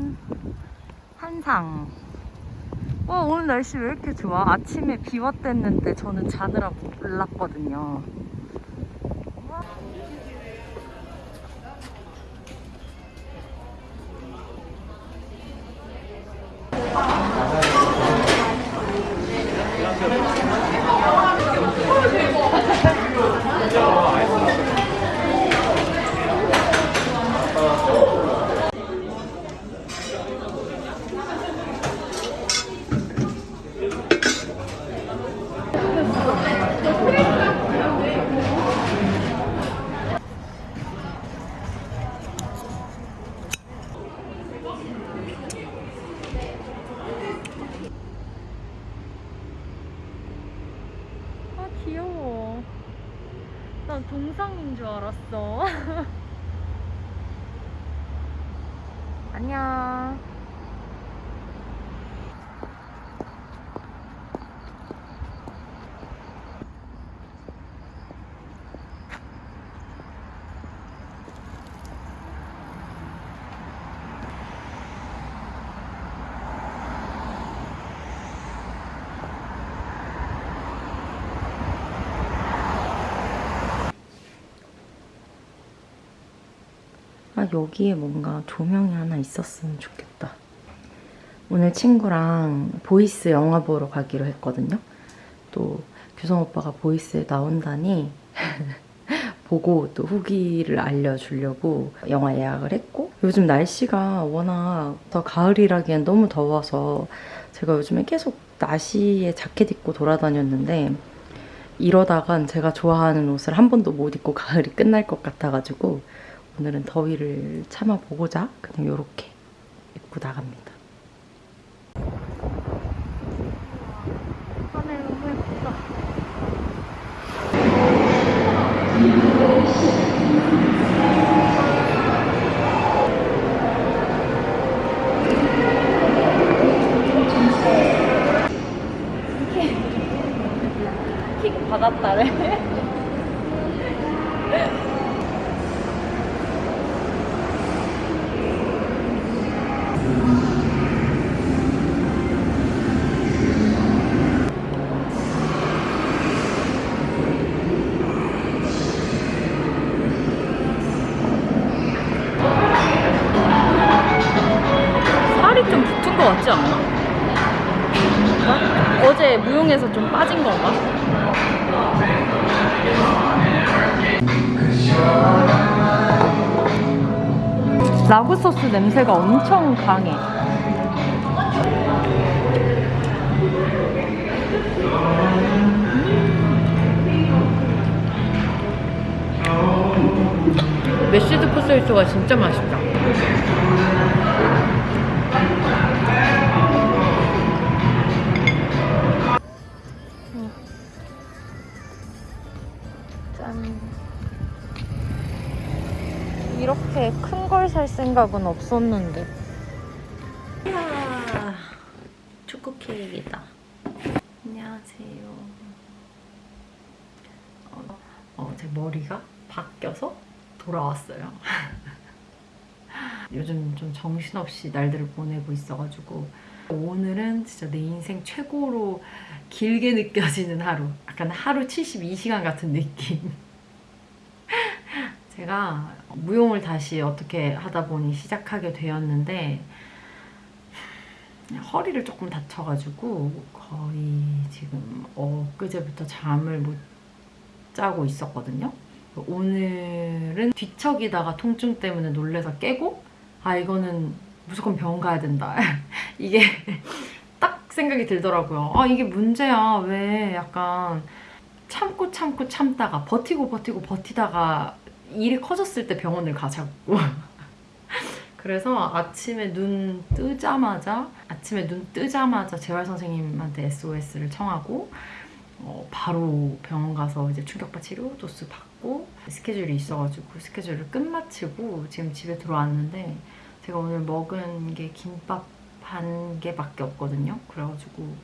산 한상. 어, 오늘 날씨 왜 이렇게 좋아? 아침에 비왔댔는데 저는 자느라 몰랐거든요. 귀여워. 난 동상인 줄 알았어. 안녕. 아, 여기에 뭔가 조명이 하나 있었으면 좋겠다. 오늘 친구랑 보이스 영화 보러 가기로 했거든요. 또 규성 오빠가 보이스에 나온다니 보고 또 후기를 알려주려고 영화 예약을 했고 요즘 날씨가 워낙 더 가을이라기엔 너무 더워서 제가 요즘에 계속 나시에 자켓 입고 돌아다녔는데 이러다간 제가 좋아하는 옷을 한 번도 못 입고 가을이 끝날 것 같아가지고 오늘은 더위를 참아보고자 그냥 이렇게 입고 나갑니다. 하늘 너무 예쁘다. 킥 받았다래. 살 라구 소스 냄새가 엄청 강해. 메시드 포테이토가 진짜 맛있다. 짠. 이렇게 큰 걸 살 생각은 없었는데. 이야, 초코 케이크이다. 안녕하세요. 어, 어, 제 머리가 바뀌어서 돌아왔어요. 요즘 좀 정신없이 날들을 보내고 있어가지고 오늘은 진짜 내 인생 최고로 길게 느껴지는 하루. 약간 하루 72시간 같은 느낌. 제가 무용을 다시 어떻게 하다 보니 시작하게 되었는데 허리를 조금 다쳐가지고 거의 지금 엊그제부터 잠을 못 자고 있었거든요. 오늘은 뒤척이다가 통증 때문에 놀래서 깨고 아 이거는 무조건 병원 가야 된다. 이게 딱 생각이 들더라고요. 아 이게 문제야. 왜 약간 참고 참고 참다가 버티고 버티고 버티다가 일이 커졌을 때 병원을 가자고. 그래서 아침에 눈 뜨자마자 아침에 눈 뜨자마자 재활 선생님한테 SOS를 청하고 어, 바로 병원 가서 이제 충격파 치료 도수 받고 스케줄이 있어가지고 스케줄을 끝마치고 지금 집에 들어왔는데 제가 오늘 먹은 게 김밥 한 개밖에 없거든요. 그래가지고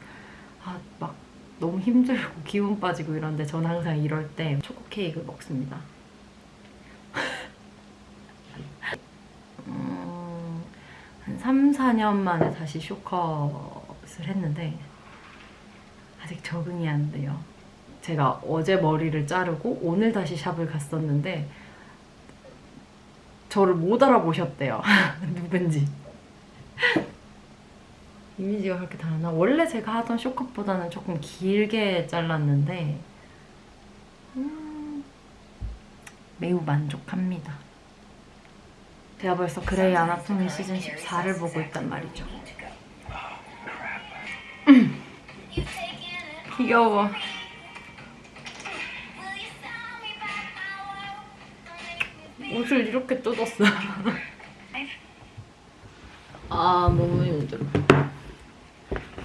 아 막 너무 힘들고 기운 빠지고 이런데 저는 항상 이럴 때 초코 케이크 먹습니다. 한한 3, 4년 만에 다시 쇼컷을 했는데 아직 적응이 안 돼요. 제가 어제 머리를 자르고 오늘 다시 샵을 갔었는데 저를 못 알아보셨대요. 누군지. 이미지가 그렇게 다르나? 원래 제가 하던 쇼컷보다는 조금 길게 잘랐는데 음, 매우 만족합니다. 제가 벌써 그레이 아나토미 시즌 14를 보고 있단 말이죠. 음. 귀여워. 옷을 이렇게 뜯었어. 아 너무 힘들어.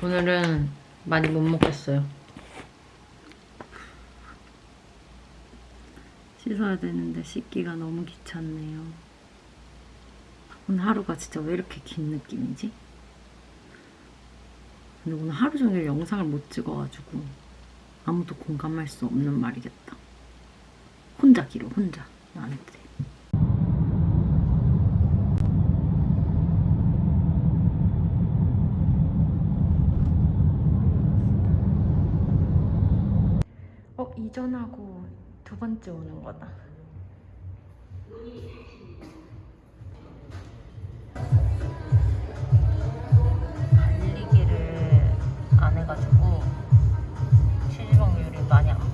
오늘은 많이 못 먹겠어요. 씻어야 되는데 씻기가 너무 귀찮네요. 오늘 하루가 진짜 왜 이렇게 긴 느낌이지? 근데 오늘 하루 종일 영상을 못 찍어가지고 아무도 공감할 수 없는 말이겠다. 혼자 길어, 혼자. 나한테. 어, 이전하고 두 번째 오는 거다.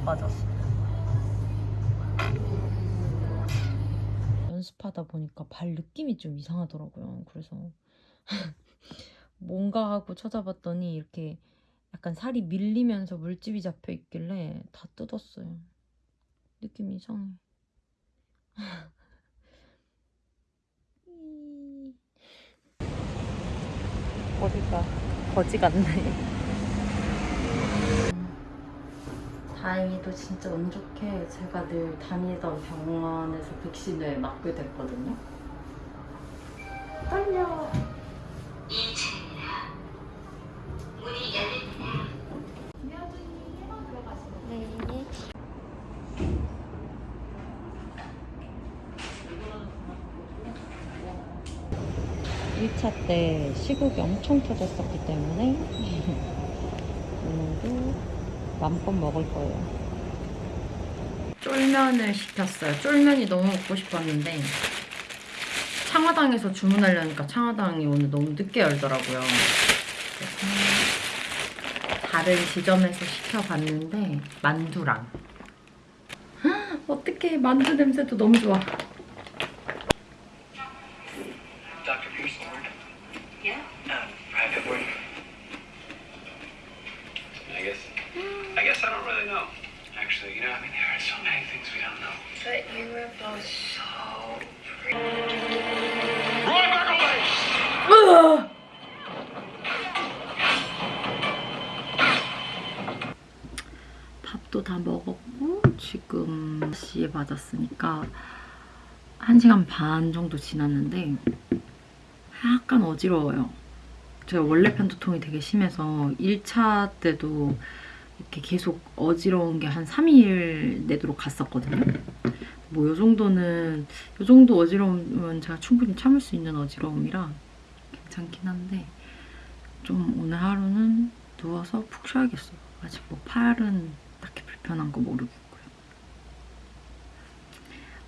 많이 안 빠졌어. 연습하다 보니까 발 느낌이 좀 이상하더라고요. 그래서 뭔가 하고 찾아봤더니 이렇게 약간 살이 밀리면서 물집이 잡혀 있길래 다 뜯었어요. 느낌이 이상해. 머리가 거지 같네. 다행히도 진짜 운 좋게 제가 늘 다니던 병원에서 백신을 맞게 됐거든요. 떨려. 네. 1차 때 시국이 엄청 터졌었기 때문에 오늘도 맘껏 먹을 거예요. 쫄면을 시켰어요. 쫄면이 너무 먹고 싶었는데 창화당에서 주문하려니까 창화당이 오늘 너무 늦게 열더라고요. 다른 지점에서 시켜봤는데 만두랑 헉, 어떡해 만두 냄새도 너무 좋아. 맞았으니까 1시간 반 정도 지났는데 약간 어지러워요. 제가 원래 편두통이 되게 심해서 1차 때도 이렇게 계속 어지러운 게 한 3일 내도록 갔었거든요. 뭐 요 정도는 요 정도 어지러우면 제가 충분히 참을 수 있는 어지러움이라 괜찮긴 한데 좀 오늘 하루는 누워서 푹 쉬어야겠어요. 아직 뭐 팔은 딱히 불편한 거 모르겠고요.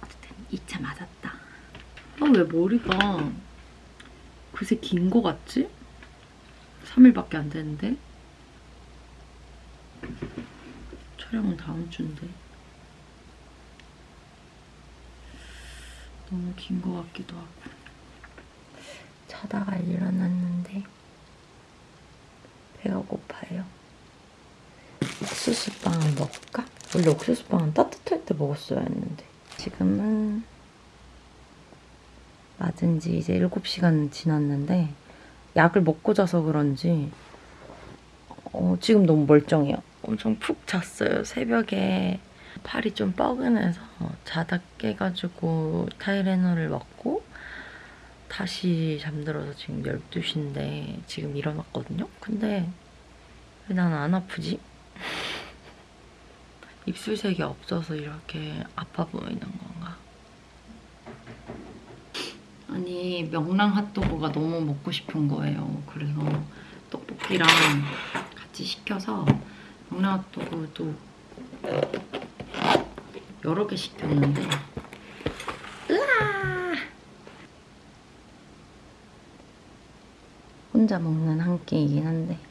어쨌든 2차 맞았다. 아, 왜 머리가 그새 긴 거 같지? 3일밖에 안 됐는데? 촬영은 다음 주인데. 너무 긴 거 같기도 하고. 자다가 일어났는데 배가 고파요. 옥수수빵을 먹을까? 원래 옥수수빵은 따뜻할 때 먹었어야 했는데 지금은 맞은 지 이제 7시간 지났는데 약을 먹고 자서 그런지 어, 지금 너무 멀쩡해요. 엄청 푹 잤어요. 새벽에 팔이 좀 뻐근해서 자다 깨가지고 타이레놀을 먹고 다시 잠들어서 지금 12시인데 지금 일어났거든요. 근데 왜 난 안 아프지? 입술색이 없어서 이렇게 아파 보이는 건가? 아니 이 명랑 핫도그가 너무 먹고 싶은 거예요. 그래서 떡볶이랑 같이 시켜서 명랑 핫도그도 여러 개 시켰는데 으아! 혼자 먹는 한 끼이긴 한데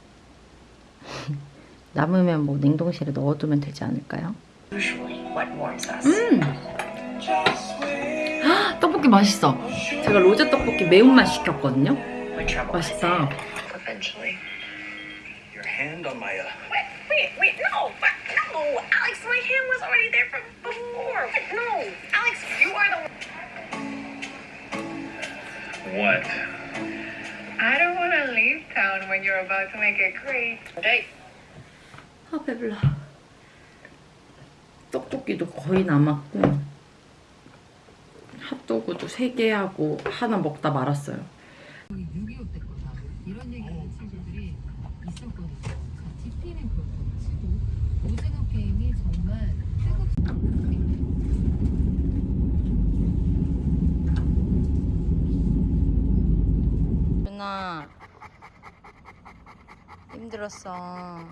남으면 뭐 냉동실에 넣어두면 되지 않을까요? Usually, what warms us. 음! 헉, 떡볶이 맛있어. 제가 로제 떡볶이 매운맛 시켰거든요. 맛있다. uh, what? I don't want to leave town when you're about to make a great date. 아 배불러. 떡볶이도 거의 남았고 핫도그도 3개 하고 하나 먹다 말았어요. 6.25때 거다. 이런 얘기 하는 친구들이 있었거든요. 자, DP는 그렇다고 치고 오징어 게임이 정말 뜨겁 누나 힘들었어.